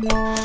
Yeah.